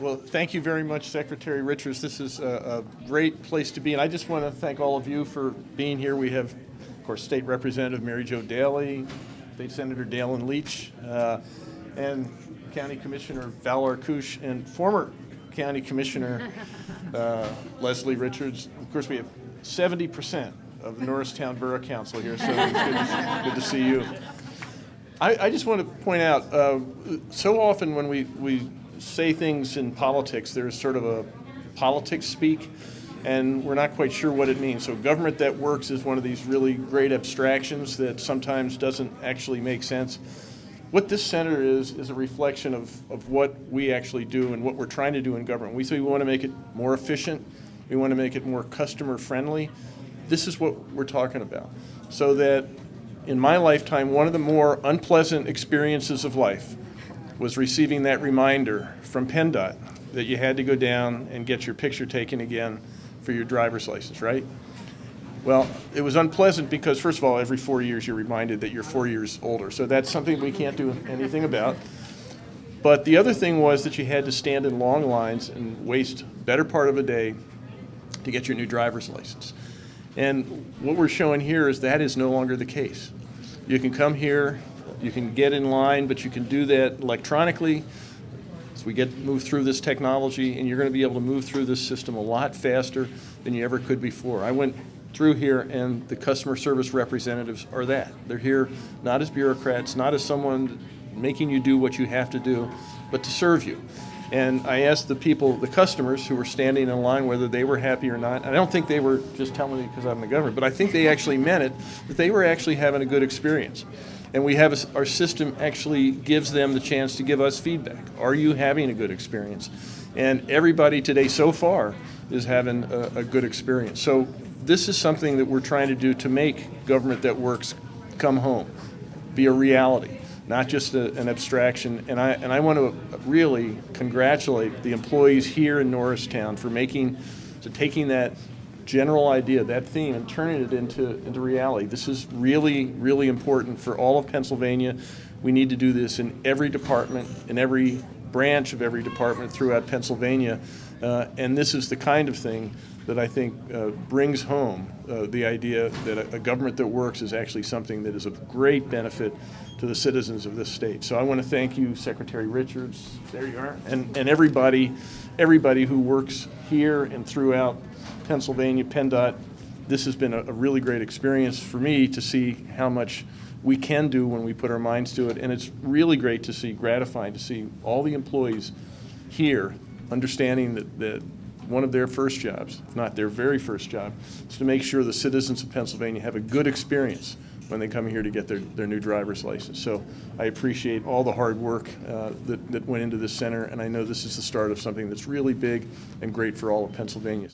Well, thank you very much, Secretary Richards. This is a, a great place to be, and I just want to thank all of you for being here. We have, of course, State Representative Mary Jo Daley, State Senator Daylin Leach, uh, and County Commissioner Val Arkoosh, and former County Commissioner uh, Leslie Richards. Of course, we have 70% of the Norristown Borough Council here, so it's good to, good to see you. I, I just want to point out, uh, so often when we, we say things in politics, there's sort of a politics speak, and we're not quite sure what it means. So government that works is one of these really great abstractions that sometimes doesn't actually make sense. What this center is, is a reflection of, of what we actually do and what we're trying to do in government. We say we want to make it more efficient, we want to make it more customer friendly. This is what we're talking about. So that in my lifetime, one of the more unpleasant experiences of life was receiving that reminder from PennDOT that you had to go down and get your picture taken again for your driver's license, right? Well, it was unpleasant because, first of all, every four years you're reminded that you're four years older. So that's something we can't do anything about. But the other thing was that you had to stand in long lines and waste better part of a day to get your new driver's license. And what we're showing here is that is no longer the case. You can come here, you can get in line, but you can do that electronically. As we get move through this technology, and you're going to be able to move through this system a lot faster than you ever could before. I went through here, and the customer service representatives are that. They're here not as bureaucrats, not as someone making you do what you have to do, but to serve you. And I asked the people, the customers who were standing in line, whether they were happy or not. I don't think they were just telling me because I'm the governor, but I think they actually meant it, that they were actually having a good experience. And we have, a, our system actually gives them the chance to give us feedback. Are you having a good experience? And everybody today so far is having a, a good experience. So this is something that we're trying to do to make government that works come home, be a reality not just a, an abstraction. And I, and I want to really congratulate the employees here in Norristown for making, to taking that general idea, that theme, and turning it into, into reality. This is really, really important for all of Pennsylvania. We need to do this in every department, in every branch of every department throughout Pennsylvania. Uh, and this is the kind of thing that I think uh, brings home uh, the idea that a, a, government that works is actually something that is of great benefit to the citizens of this state. So I want to thank you, Secretary Richards, there you are, and, and everybody, everybody who works here and throughout Pennsylvania, PennDOT. This has been a, a really great experience for me to see how much we can do when we put our minds to it. And it's really great to see, gratifying to see all the employees here understanding that, that one of their first jobs, if not their very first job, is to make sure the citizens of Pennsylvania have a good experience when they come here to get their, their new driver's license. So I appreciate all the hard work uh, that, that went into this center, and I know this is the start of something that's really big and great for all of Pennsylvania.